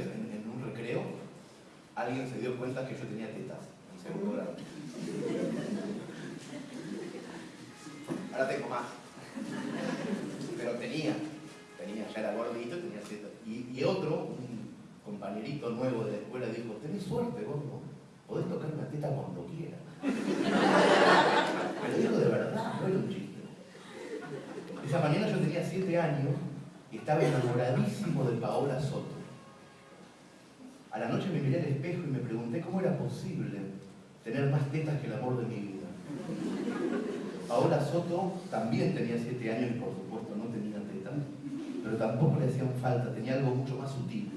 en, un recreo, alguien se dio cuenta que yo tenía tetas en segundo grado. Ahora tengo más. Pero tenía, tenía, ya era gordito, tenía tetas. Y, y otro, un compañerito nuevo de la escuela, dijo, tenés suerte, gordo, podés tocar una teta cuando quieras. Pero dijo de verdad, no era un chiste. Esa mañana yo tenía siete años y estaba enamoradísimo de Paola Soto. A la noche me miré al espejo y me pregunté cómo era posible tener más tetas que el amor de mi vida. Paola Soto también tenía siete años y por supuesto no tenía tetas, pero tampoco le hacían falta, tenía algo mucho más sutil.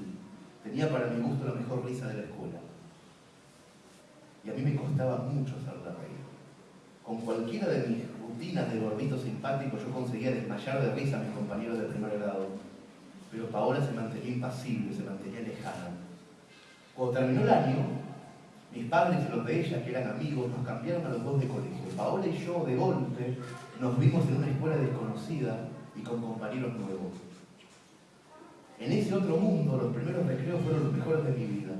Tenía para mi gusto la mejor risa de la escuela. Y a mí me costaba mucho hacerla reír. Con cualquiera de mis rutinas de gordito simpático yo conseguía desmayar de risa a mis compañeros de primer grado. Pero Paola se mantenía impasible, se mantenía lejana. Cuando terminó el año, mis padres y los de ella, que eran amigos, nos cambiaron a los dos de colegio. Paola y yo, de golpe, nos vimos en una escuela desconocida y con compañeros nuevos. En ese otro mundo, los primeros recreos fueron los mejores de mi vida.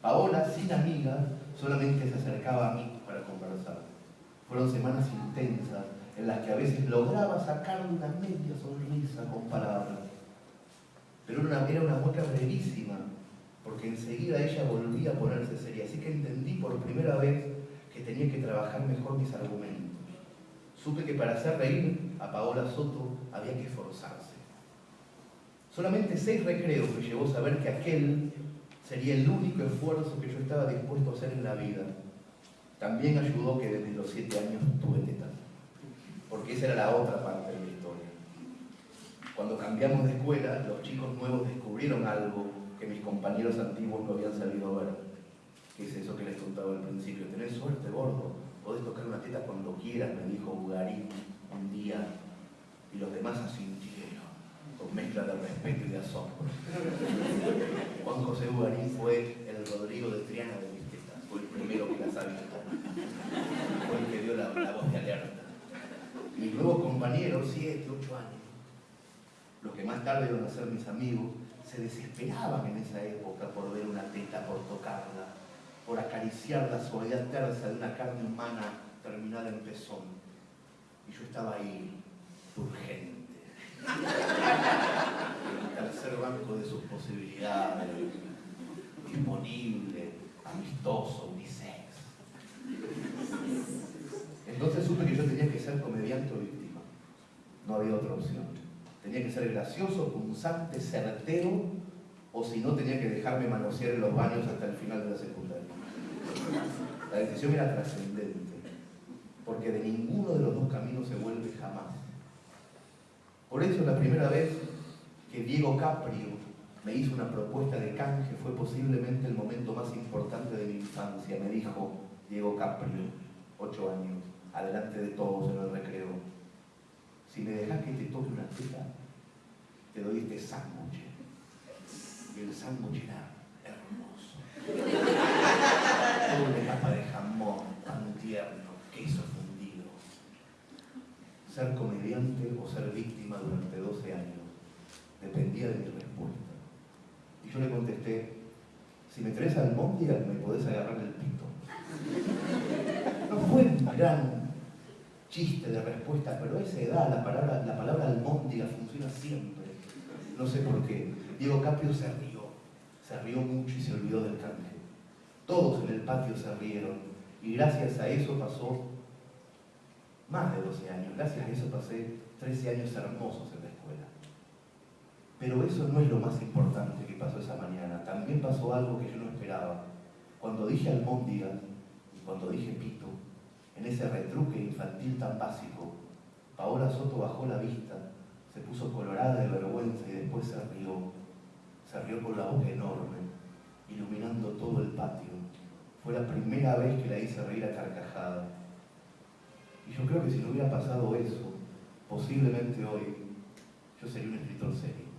Paola, sin amigas, solamente se acercaba a mí para conversar. Fueron semanas intensas en las que a veces lograba sacarle una media sonrisa con palabras. Pero era una, era una mueca brevísima, porque enseguida ella volvía a ponerse seria. Así que entendí por primera vez que tenía que trabajar mejor mis argumentos. Supe que para hacer reír a Paola Soto había que esforzarse. Solamente seis recreos me llevó a saber que aquel sería el único esfuerzo que yo estaba dispuesto a hacer en la vida. También ayudó que desde los siete años tuve tetas, porque esa era la otra parte de la historia. Cuando cambiamos de escuela, los chicos nuevos descubrieron algo que mis compañeros antiguos no habían sabido ver. ¿Qué es eso que les contaba al principio? Tenés suerte, gordo. Podés tocar una teta cuando quieras, me dijo Ugarín un día. Y los demás asintieron, con mezcla de respeto y de asombro. Juan José Ugarín fue el Rodrigo de Triana de mis tetas. Fue el primero que las había Fue el que dio la, la voz de alerta. Mis nuevos compañeros, siete, ocho años, los que más tarde iban a ser mis amigos, se desesperaban en esa época por ver una teta, por tocarla, por acariciar la soledad tersa de una carne humana terminada en pezón. Y yo estaba ahí, urgente, en el tercer banco de sus posibilidades, disponible, amistoso, unisex. Entonces supe que yo tenía que ser comediante o víctima. No había otra opción. Tenía que ser gracioso, punzante, certero, o si no tenía que dejarme manosear en los baños hasta el final de la secundaria. La decisión era trascendente, porque de ninguno de los dos caminos se vuelve jamás. Por eso la primera vez que Diego Caprio me hizo una propuesta de canje fue posiblemente el momento más importante de mi infancia. Me dijo Diego Caprio, ocho años, adelante de todos en el recreo, si me dejas que te toque una teta, te doy este sándwich. Y el sándwich era hermoso. una capa de jamón tan tierno, queso fundido. Ser comediante o ser víctima durante 12 años dependía de mi respuesta. Y yo le contesté, si me traes al mundial me podés agarrar el pito. No fue un gran chiste de respuesta, pero a esa edad la palabra, la palabra almóndiga funciona siempre. No sé por qué. Diego Caprio se rió, se rió mucho y se olvidó del canje. Todos en el patio se rieron y gracias a eso pasó más de 12 años. Gracias a eso pasé 13 años hermosos en la escuela. Pero eso no es lo más importante que pasó esa mañana. También pasó algo que yo no esperaba. Cuando dije almóndiga y cuando dije pito, en ese retruque infantil tan básico, Paola Soto bajó la vista, se puso colorada de vergüenza y después se rió. Se rió con la boca enorme, iluminando todo el patio. Fue la primera vez que la hice reír a carcajada. Y yo creo que si no hubiera pasado eso, posiblemente hoy yo sería un escritor serio.